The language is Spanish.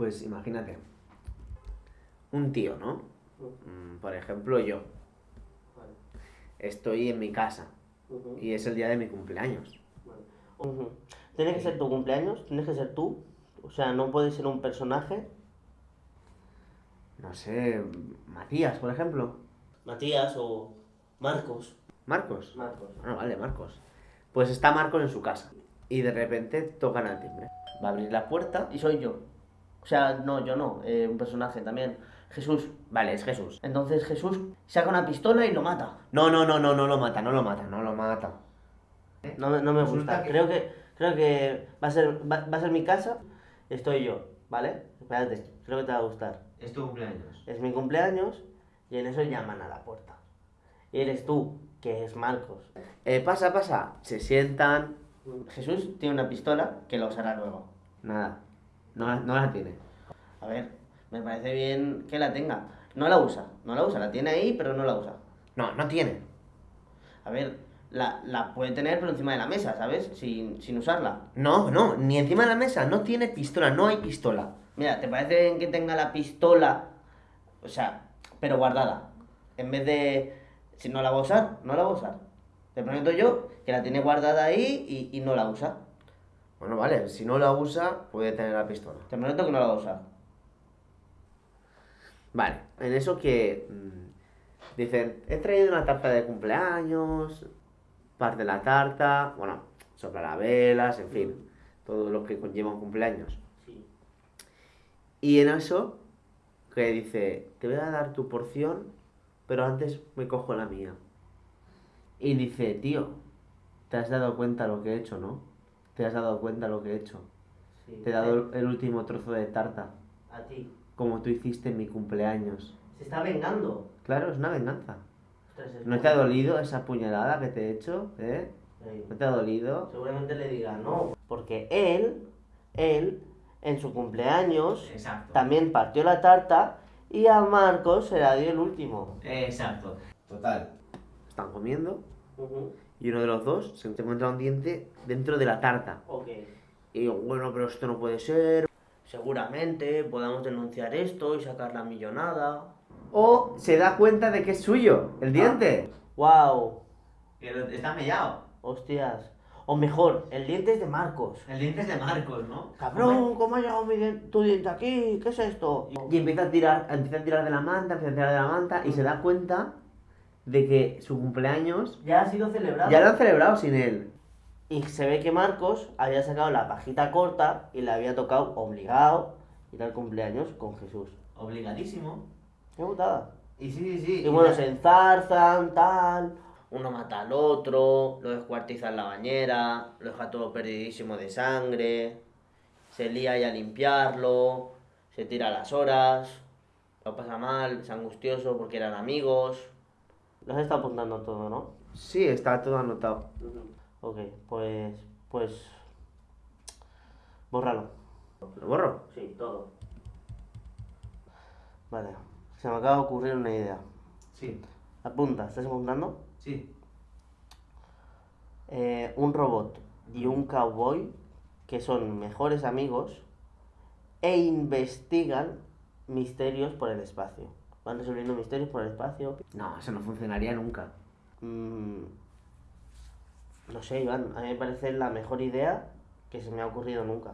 Pues imagínate, un tío, ¿no? Mm, Por ejemplo, yo. Vale. Estoy en mi casa y es el día de mi cumpleaños. vale. Ujú. Tiene que ser tu cumpleaños, tienes que ser tú. O sea, no puede ser un personaje. No sé, Matías, por ejemplo. Matías o Marcos. Marcos. Marcos. Bueno, vale, Marcos. Pues está Marcos en su casa y de repente tocan al timbre. Va a abrir la puerta. Y soy yo. O sea, no, yo no, eh, un personaje también. Jesús. Vale, es Jesús. Entonces Jesús saca una pistola y lo mata. No, no, no, no, no lo mata, no lo mata, no lo mata. No, me- no me gusta. Creo que creo que va a ser va, va a ser mi casa. Estoy yo, ¿vale? Espérate, creo que te va a gustar. Es tu cumpleaños. Es mi cumpleaños y en eso llaman a la puerta. Y eres tú, que es Marcos. Eh, pasa, pasa. Se sientan. Jesús tiene una pistola que la usará luego. Nada. No, la- no la tiene. A ver, me parece bien que la tenga. No la usa, no la usa, la tiene ahí, pero no la usa. No, no tiene. A ver, la, la puede tener pero encima de la mesa, ¿sabes? Sin, sin usarla. No, no, ni encima de la mesa. No tiene pistola, no hay pistola. Mira, ¿te parece bien que tenga la pistola, o sea, pero guardada? En vez de... Si no la va a usar, no la va a usar. Te prometo yo que la tiene guardada ahí y, y no la usa. Bueno, vale, si no la usa, puede tener la pistola. Te prometo que no la va a usar. Vale, en eso que mm, dicen, he traído una tarta de cumpleaños, parte la tarta, bueno, soplar las velas, en fin, todo lo que conlleva un cumpleaños. Sí. Y en eso, que dice, te voy a dar tu porción, pero antes me cojo la mía. Y dice, tío, te has dado cuenta lo que he hecho, ¿no? Te has dado cuenta lo que he hecho. sí. Te he dado el- el último trozo de tarta, A ti. como tú hiciste en mi cumpleaños. Se está vengando. Claro, es una venganza. ¿No te ha dolido esa puñalada que te he hecho? ¿Eh? ¿No te ha dolido? Seguramente le diga no. Porque él, él, en su cumpleaños, Exacto. también partió la tarta y a Marcos se la dio el último. Exacto. Total. Están comiendo y uno de los dos se encuentra un diente dentro de la tarta. Y digo, bueno, pero esto no puede ser. Seguramente podamos denunciar esto y sacar la millonada. O se da cuenta de que es suyo, el diente. ¡Wow! Pero está mellado. Hostias. O mejor, el diente es de Marcos. El diente es de Marcos, ¿no? Cabrón, ¿cómo ha llegado mi dien- tu diente aquí? ¿Qué es esto? Y empieza a tirar, empieza a tirar de la manta, empieza a tirar de la manta y se da cuenta de que su cumpleaños Ya ha sido celebrado. ya lo han celebrado sin él. Y se ve que Marcos había sacado la pajita corta y le había tocado obligado ir al cumpleaños con Jesús. Obligadísimo. Qué putada. Y sí, sí, sí. Y bueno, se enzarzan, tal. Uno mata al otro, lo descuartiza en la bañera, lo deja todo perdidísimo de sangre. Se lía ahí a limpiarlo, se tira las horas, lo pasa mal, es angustioso porque eran amigos. Los está apuntando todo, ¿no? Sí, está todo anotado. Ok, pues. Pues. Bórralo. ¿Lo borro? Sí, todo. Vale, se me acaba de ocurrir una idea. Sí, Apunta, ¿estás apuntando? sí. Eh, un robot y un cowboy que son mejores amigos e investigan misterios por el espacio. Van resolviendo misterios por el espacio. No, eso no funcionaría nunca. Mm, no sé, Iván, a mí me parece la mejor idea que se me ha ocurrido nunca.